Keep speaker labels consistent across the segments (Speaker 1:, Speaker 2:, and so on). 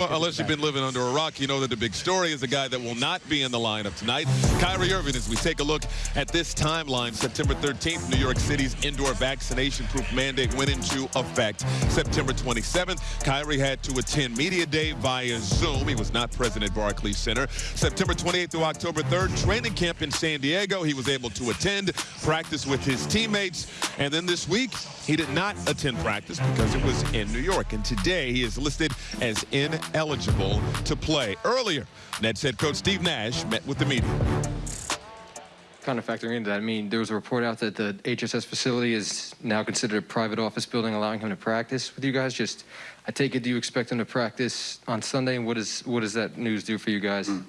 Speaker 1: Well, unless you've been living under a rock, you know that the big story is the guy that will not be in the lineup tonight, Kyrie Irving. As we take a look at this timeline, September 13th, New York City's indoor vaccination proof mandate went into effect. September 27th, Kyrie had to attend Media Day via Zoom. He was not present at Barclays Center. September 28th through October 3rd, training camp in San Diego. He was able to attend, practice with his teammates. And then this week, he did not attend practice because it was in New York. And today, he is listed as in eligible to play. Earlier, Nets head coach Steve Nash met with the media.
Speaker 2: Kind of factoring into that, I mean, there was a report out that the HSS facility is now considered a private office building, allowing him to practice with you guys. Just, I take it, do you expect him to practice on Sunday? And what, is, what does that news do for you guys? Mm.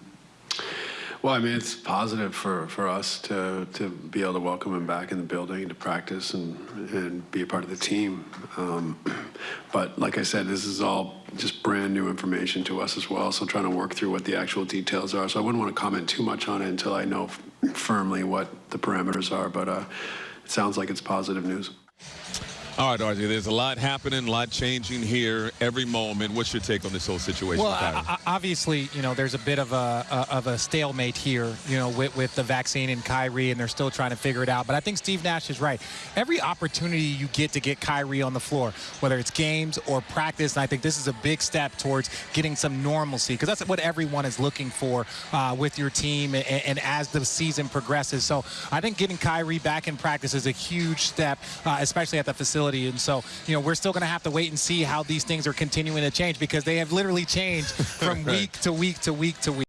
Speaker 3: Well, I mean, it's positive for, for us to, to be able to welcome him back in the building to practice and, and be a part of the team. Um, but like I said, this is all just brand new information to us as well, so trying to work through what the actual details are. So I wouldn't want to comment too much on it until I know firmly what the parameters are, but uh, it sounds like it's positive news.
Speaker 1: All right, RJ, there's a lot happening, a lot changing here every moment. What's your take on this whole situation?
Speaker 4: Well. I- I- obviously, you know, there's a bit of a, a of a stalemate here, you know, with, with the vaccine and Kyrie, and they're still trying to figure it out. But I think Steve Nash is right. Every opportunity you get to get Kyrie on the floor, whether it's games or practice, and I think this is a big step towards getting some normalcy because that's what everyone is looking for uh, with your team and, and as the season progresses. So I think getting Kyrie back in practice is a huge step, uh, especially at the facility. And so, you know, we're still going to have to wait and see how these things are continuing to change because they have literally changed from week to week to week to week.